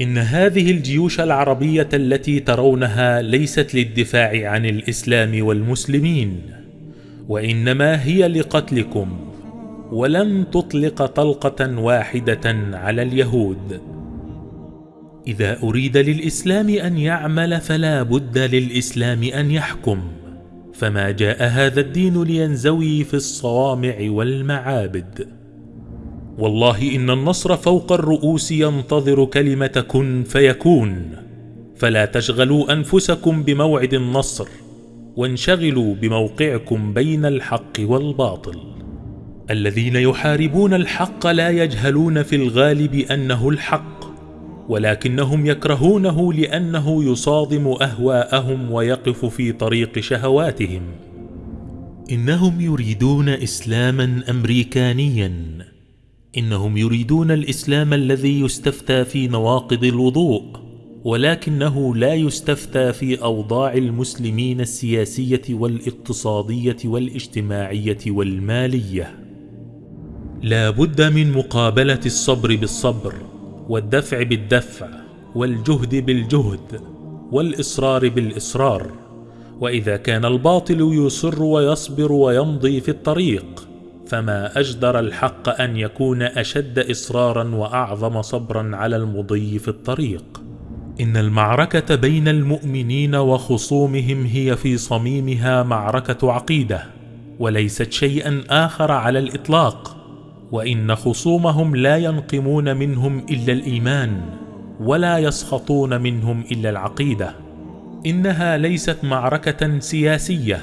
إن هذه الجيوش العربية التي ترونها ليست للدفاع عن الإسلام والمسلمين وإنما هي لقتلكم ولن تطلق طلقة واحدة على اليهود. إذا أريد للإسلام أن يعمل فلا بد للإسلام أن يحكم فما جاء هذا الدين لينزوي في الصوامع والمعابد. والله إن النصر فوق الرؤوس ينتظر كلمة كن فيكون. فلا تشغلوا أنفسكم بموعد النصر وانشغلوا بموقعكم بين الحق والباطل. الذين يحاربون الحق لا يجهلون في الغالب أنه الحق ولكنهم يكرهونه لأنه يصادم أهواءهم ويقف في طريق شهواتهم. إنهم يريدون إسلاما أمريكانيا. إنهم يريدون الإسلام الذي يستفتى في نواقض الوضوء ولكنه لا يستفتى في أوضاع المسلمين السياسية والإقتصادية والاجتماعية والمالية. لا بد من مقابلة الصبر بالصبر والدفع بالدفع والجهد بالجهد والإصرار بالإصرار. وإذا كان الباطل يصر ويصبر ويمضي في الطريق فما أجدر الحق أن يكون أشد إصرارا وأعظم صبرا على المضي في الطريق. إن المعركة بين المؤمنين وخصومهم هي في صميمها معركة عقيدة وليست شيئا آخر على الإطلاق وإن خصومهم لا ينقمون منهم إلا الإيمان ولا يسخطون منهم إلا العقيدة. إنها ليست معركة سياسية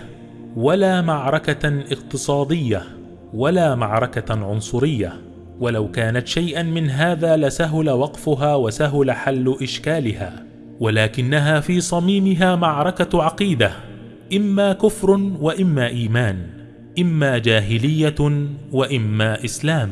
ولا معركة اقتصادية ولا معركة عنصرية ولو كانت شيئا من هذا لسهل وقفها وسهل حل إشكالها ولكنها في صميمها معركة عقيدة إما كفر وإما إيمان إما جاهلية وإما إسلام.